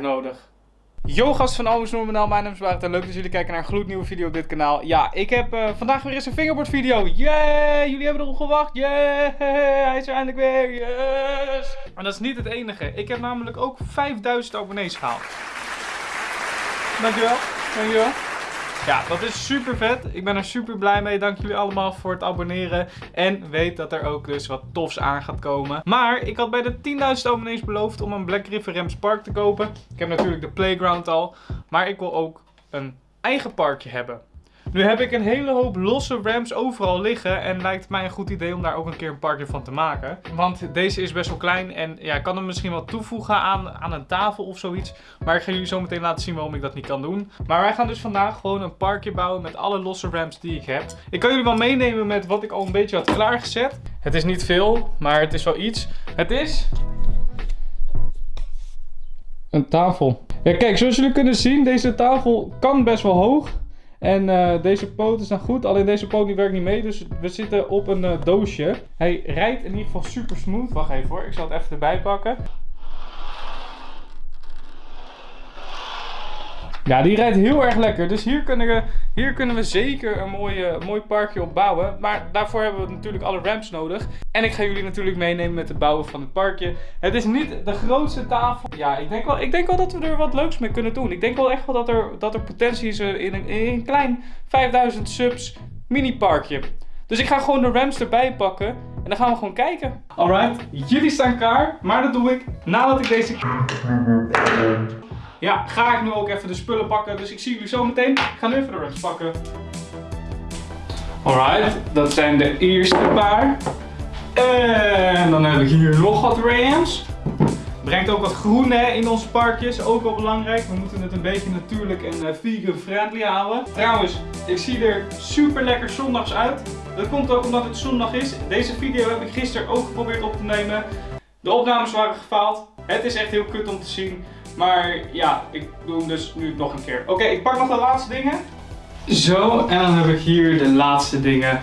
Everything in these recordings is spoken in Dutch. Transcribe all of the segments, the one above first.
nodig. Yo gast van Almus Noormanaal, mijn naam is Barend en leuk dat jullie kijken naar een gloednieuwe video op dit kanaal. Ja, ik heb uh, vandaag weer eens een fingerboard video. Yay! Jullie hebben erop gewacht. Yay! Hij is er eindelijk weer. Yes! Maar dat is niet het enige. Ik heb namelijk ook 5000 abonnees gehaald. Dankjewel. Dankjewel. Ja, dat is super vet. Ik ben er super blij mee. Dank jullie allemaal voor het abonneren. En weet dat er ook dus wat tofs aan gaat komen. Maar ik had bij de 10.000 abonnees beloofd om een Black River Rams Park te kopen. Ik heb natuurlijk de playground al. Maar ik wil ook een eigen parkje hebben. Nu heb ik een hele hoop losse ramps overal liggen en lijkt mij een goed idee om daar ook een keer een parkje van te maken. Want deze is best wel klein en ja, ik kan hem misschien wel toevoegen aan, aan een tafel of zoiets. Maar ik ga jullie zo meteen laten zien waarom ik dat niet kan doen. Maar wij gaan dus vandaag gewoon een parkje bouwen met alle losse ramps die ik heb. Ik kan jullie wel meenemen met wat ik al een beetje had klaargezet. Het is niet veel, maar het is wel iets. Het is... Een tafel. Ja, kijk, zoals jullie kunnen zien, deze tafel kan best wel hoog. En uh, deze poot zijn goed, alleen deze poot die werkt niet mee, dus we zitten op een uh, doosje. Hij rijdt in ieder geval super smooth. Wacht even hoor, ik zal het even erbij pakken. Ja, die rijdt heel erg lekker. Dus hier kunnen we, hier kunnen we zeker een mooie, mooi parkje op bouwen. Maar daarvoor hebben we natuurlijk alle ramps nodig. En ik ga jullie natuurlijk meenemen met het bouwen van het parkje. Het is niet de grootste tafel. Ja, ik denk wel, ik denk wel dat we er wat leuks mee kunnen doen. Ik denk wel echt wel dat er, dat er potentie is in een, in een klein 5000 subs mini parkje. Dus ik ga gewoon de ramps erbij pakken. En dan gaan we gewoon kijken. Alright, jullie staan klaar. Maar dat doe ik nadat ik deze... Ja, ga ik nu ook even de spullen pakken. Dus ik zie jullie zo meteen. Ik ga nu even de rest pakken. Alright, dat zijn de eerste paar. En dan heb ik hier nog wat rams. Brengt ook wat groen hè, in onze parkjes, ook wel belangrijk. We moeten het een beetje natuurlijk en uh, vegan friendly houden. Trouwens, ik zie er super lekker zondags uit. Dat komt ook omdat het zondag is. Deze video heb ik gisteren ook geprobeerd op te nemen. De opnames waren gefaald. Het is echt heel kut om te zien. Maar ja, ik doe hem dus nu nog een keer. Oké, ik pak nog de laatste dingen. Zo, en dan heb ik hier de laatste dingen.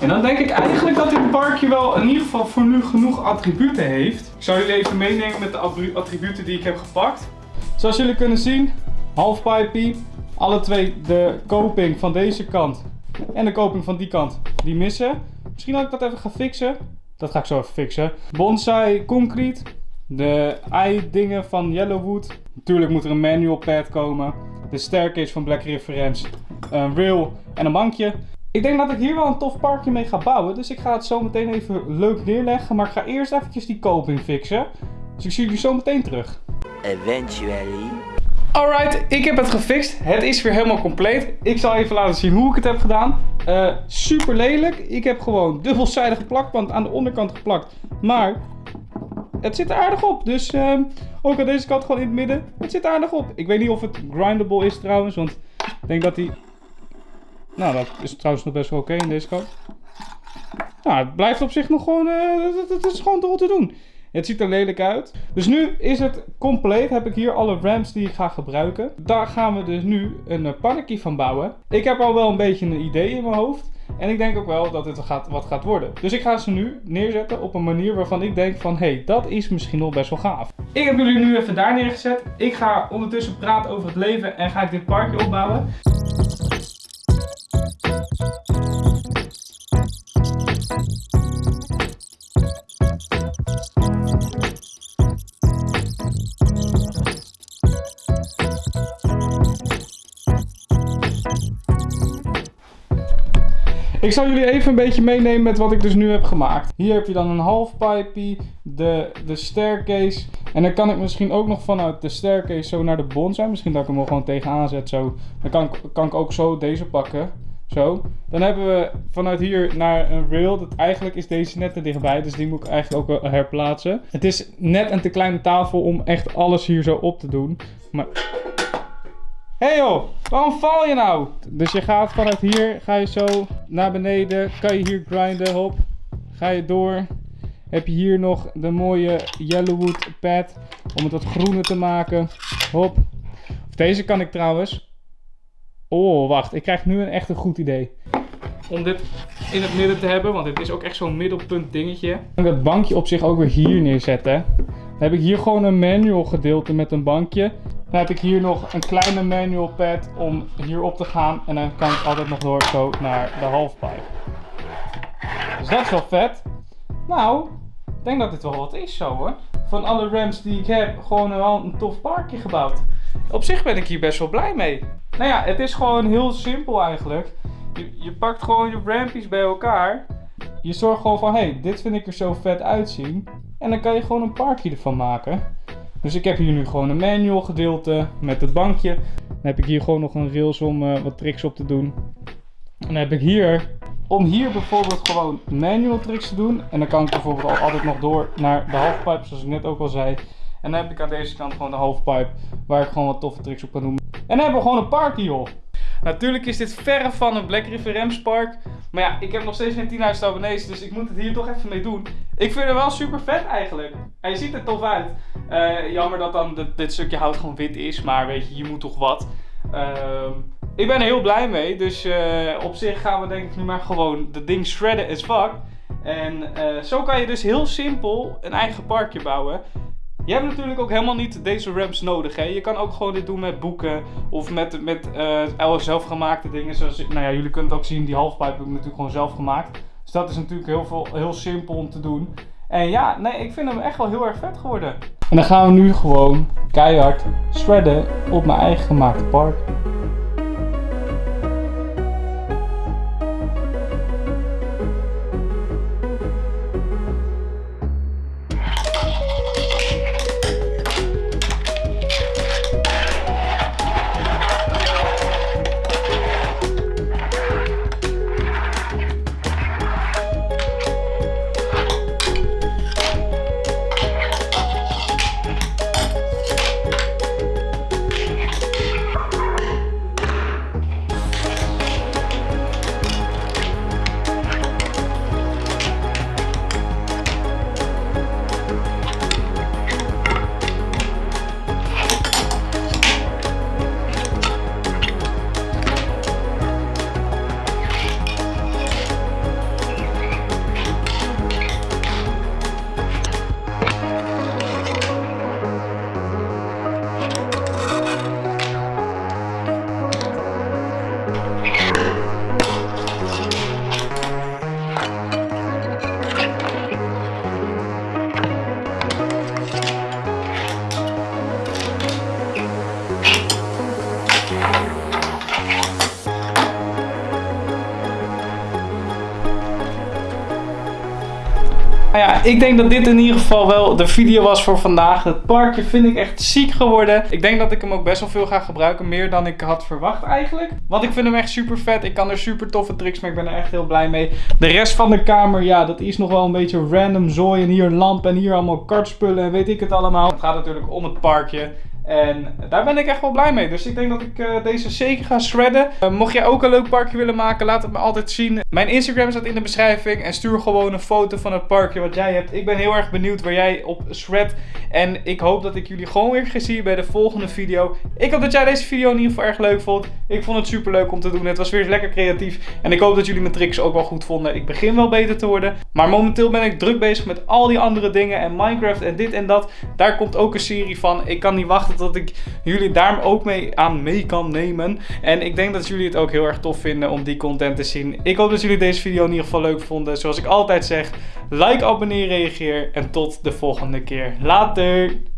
En dan denk ik eigenlijk dat dit parkje wel in ieder geval voor nu genoeg attributen heeft. Ik zal jullie even meenemen met de attributen die ik heb gepakt. Zoals jullie kunnen zien, half pipey. Alle twee de koping van deze kant en de koping van die kant, die missen. Misschien dat ik dat even ga fixen. Dat ga ik zo even fixen. Bonsai concrete. De ei-dingen van Yellowwood. Natuurlijk moet er een manual pad komen. De staircase van Black Reference. Een rail en een bankje. Ik denk dat ik hier wel een tof parkje mee ga bouwen. Dus ik ga het zo meteen even leuk neerleggen. Maar ik ga eerst eventjes die koping fixen. Dus ik zie jullie zo meteen terug. Eventually. Alright, ik heb het gefixt. Het is weer helemaal compleet. Ik zal even laten zien hoe ik het heb gedaan. Uh, super lelijk. Ik heb gewoon dubbelzijdige plakband aan de onderkant geplakt. Maar het zit er aardig op. Dus uh, ook aan deze kant gewoon in het midden. Het zit er aardig op. Ik weet niet of het grindable is trouwens. Want ik denk dat die... Nou, dat is trouwens nog best wel oké in deze kant. Nou, het blijft op zich nog gewoon... Uh, het is gewoon toch te doen. Het ziet er lelijk uit. Dus nu is het compleet. Heb ik hier alle ramps die ik ga gebruiken. Daar gaan we dus nu een uh, pannenkie van bouwen. Ik heb al wel een beetje een idee in mijn hoofd. En ik denk ook wel dat het gaat, wat gaat worden. Dus ik ga ze nu neerzetten op een manier waarvan ik denk van... Hé, hey, dat is misschien nog best wel gaaf. Ik heb jullie nu even daar neergezet. Ik ga ondertussen praten over het leven en ga ik dit parkje opbouwen. Ik zal jullie even een beetje meenemen met wat ik dus nu heb gemaakt. Hier heb je dan een half pipey, de, de staircase. En dan kan ik misschien ook nog vanuit de staircase zo naar de bonsai. Misschien dat ik hem wel gewoon tegenaan zet zo. Dan kan, kan ik ook zo deze pakken. Zo. Dan hebben we vanuit hier naar een rail. Eigenlijk is deze net te dichtbij. Dus die moet ik eigenlijk ook herplaatsen. Het is net een te kleine tafel om echt alles hier zo op te doen. Maar Hé hey joh, waarom val je nou? Dus je gaat vanuit hier, ga je zo naar beneden, kan je hier grinden, hop. Ga je door. Heb je hier nog de mooie Yellowwood pad om het wat groener te maken. Hop. Deze kan ik trouwens. Oh, wacht. Ik krijg nu een echt een goed idee. Om dit in het midden te hebben, want dit is ook echt zo'n middelpunt dingetje. Ik kan dat bankje op zich ook weer hier neerzetten. Dan heb ik hier gewoon een manual gedeelte met een bankje. Dan heb ik hier nog een kleine manual pad om hier op te gaan. En dan kan ik altijd nog door zo naar de halfpipe. Dus dat is wel vet. Nou, ik denk dat dit wel wat is zo hoor. Van alle ramps die ik heb, gewoon wel een tof parkje gebouwd. Op zich ben ik hier best wel blij mee. Nou ja, het is gewoon heel simpel eigenlijk. Je, je pakt gewoon je rampies bij elkaar. Je zorgt gewoon van, hé, hey, dit vind ik er zo vet uitzien. En dan kan je gewoon een parkje ervan maken. Dus ik heb hier nu gewoon een manual gedeelte met het bankje. Dan heb ik hier gewoon nog een rails om uh, wat tricks op te doen. En dan heb ik hier, om hier bijvoorbeeld gewoon manual tricks te doen. En dan kan ik bijvoorbeeld al altijd nog door naar de halfpipe, zoals ik net ook al zei. En dan heb ik aan deze kant gewoon de halfpipe, waar ik gewoon wat toffe tricks op kan doen. En dan hebben we gewoon een party, joh. Natuurlijk is dit verre van een Black River Rams Park. Maar ja, ik heb nog steeds geen 10.000 abonnees, dus ik moet het hier toch even mee doen. Ik vind het wel super vet eigenlijk. En je ziet er tof uit. Uh, jammer dat dan dit, stukje hout gewoon wit is, maar weet je, je moet toch wat. Uh, ik ben er heel blij mee, dus uh, op zich gaan we denk ik nu maar gewoon de ding shredden as fuck. En eh, zo kan je dus heel simpel een eigen parkje bouwen. Je hebt natuurlijk ook helemaal niet deze ramps nodig. Hè? Je kan ook gewoon dit doen met boeken of met, met uh, zelfgemaakte dingen. Zoals, nou ja, jullie kunnen het ook zien, die halfpipe heb ik natuurlijk gewoon zelf gemaakt. Dus dat is natuurlijk heel, veel, heel simpel om te doen. En ja, nee, ik vind hem echt wel heel erg vet geworden. En dan gaan we nu gewoon keihard shredden op mijn eigen gemaakte park. Nou ja, ik denk dat dit in ieder geval wel de video was voor vandaag. Het parkje vind ik echt ziek geworden. Ik denk dat ik hem ook best wel veel ga gebruiken. Meer dan ik had verwacht eigenlijk. Want ik vind hem echt super vet. Ik kan er super toffe tricks mee. Ik ben er echt heel blij mee. De rest van de kamer, ja, dat is nog wel een beetje random zooi. En hier een lamp en hier allemaal kartspullen en weet ik het allemaal. Het gaat natuurlijk om het parkje. En daar ben ik echt wel blij mee. Dus ik denk dat ik uh, deze zeker ga shredden. Uh, mocht jij ook een leuk parkje willen maken, laat het me altijd zien. Mijn Instagram staat in de beschrijving. En stuur gewoon een foto van het parkje wat jij hebt. Ik ben heel erg benieuwd waar jij op shred. En ik hoop dat ik jullie gewoon weer ga zien bij de volgende video. Ik hoop dat jij deze video in ieder geval erg leuk vond. Ik vond het super leuk om te doen. Het was weer lekker creatief. En ik hoop dat jullie mijn tricks ook wel goed vonden. Ik begin wel beter te worden. Maar momenteel ben ik druk bezig met al die andere dingen. En Minecraft en dit en dat. Daar komt ook een serie van. Ik kan niet wachten dat ik jullie daar ook mee aan mee kan nemen. En ik denk dat jullie het ook heel erg tof vinden om die content te zien. Ik hoop dat jullie deze video in ieder geval leuk vonden. Zoals ik altijd zeg, like, abonneer, reageer en tot de volgende keer. Later!